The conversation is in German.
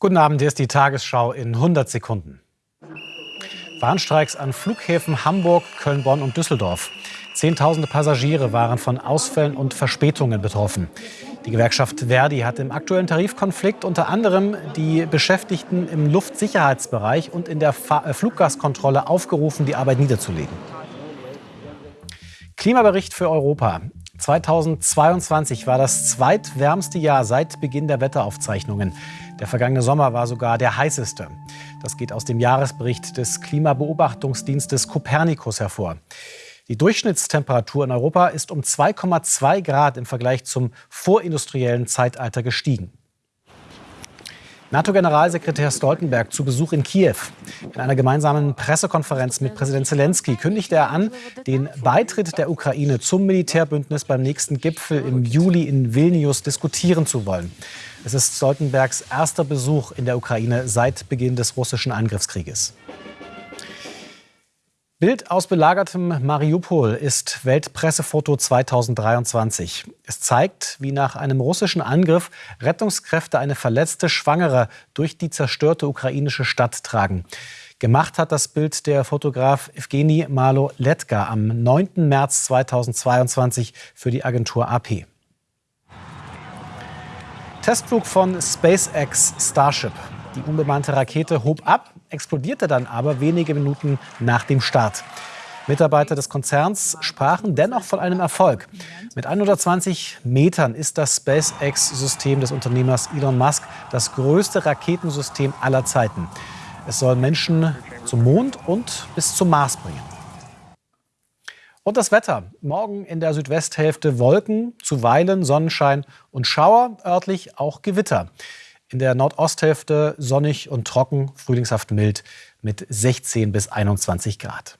Guten Abend, hier ist die Tagesschau in 100 Sekunden. Warnstreiks an Flughäfen Hamburg, Köln, Bonn und Düsseldorf. Zehntausende Passagiere waren von Ausfällen und Verspätungen betroffen. Die Gewerkschaft Verdi hat im aktuellen Tarifkonflikt unter anderem die Beschäftigten im Luftsicherheitsbereich und in der äh, Fluggastkontrolle aufgerufen, die Arbeit niederzulegen. Klimabericht für Europa. 2022 war das zweitwärmste Jahr seit Beginn der Wetteraufzeichnungen. Der vergangene Sommer war sogar der heißeste. Das geht aus dem Jahresbericht des Klimabeobachtungsdienstes Copernicus hervor. Die Durchschnittstemperatur in Europa ist um 2,2 Grad im Vergleich zum vorindustriellen Zeitalter gestiegen. NATO-Generalsekretär Stoltenberg zu Besuch in Kiew. In einer gemeinsamen Pressekonferenz mit Präsident Zelensky kündigte er an, den Beitritt der Ukraine zum Militärbündnis beim nächsten Gipfel im Juli in Vilnius diskutieren zu wollen. Es ist Stoltenbergs erster Besuch in der Ukraine seit Beginn des russischen Angriffskrieges. Bild aus belagertem Mariupol ist Weltpressefoto 2023. Es zeigt, wie nach einem russischen Angriff Rettungskräfte eine verletzte Schwangere durch die zerstörte ukrainische Stadt tragen. Gemacht hat das Bild der Fotograf Evgeny Malo-Letka am 9. März 2022 für die Agentur AP. Testflug von SpaceX Starship. Die unbemannte Rakete hob ab, explodierte dann aber wenige Minuten nach dem Start. Mitarbeiter des Konzerns sprachen dennoch von einem Erfolg. Mit 120 Metern ist das SpaceX-System des Unternehmers Elon Musk das größte Raketensystem aller Zeiten. Es soll Menschen zum Mond und bis zum Mars bringen. Und das Wetter. Morgen in der Südwesthälfte Wolken, zuweilen Sonnenschein und Schauer, örtlich auch Gewitter. In der Nordosthälfte sonnig und trocken, frühlingshaft mild mit 16 bis 21 Grad.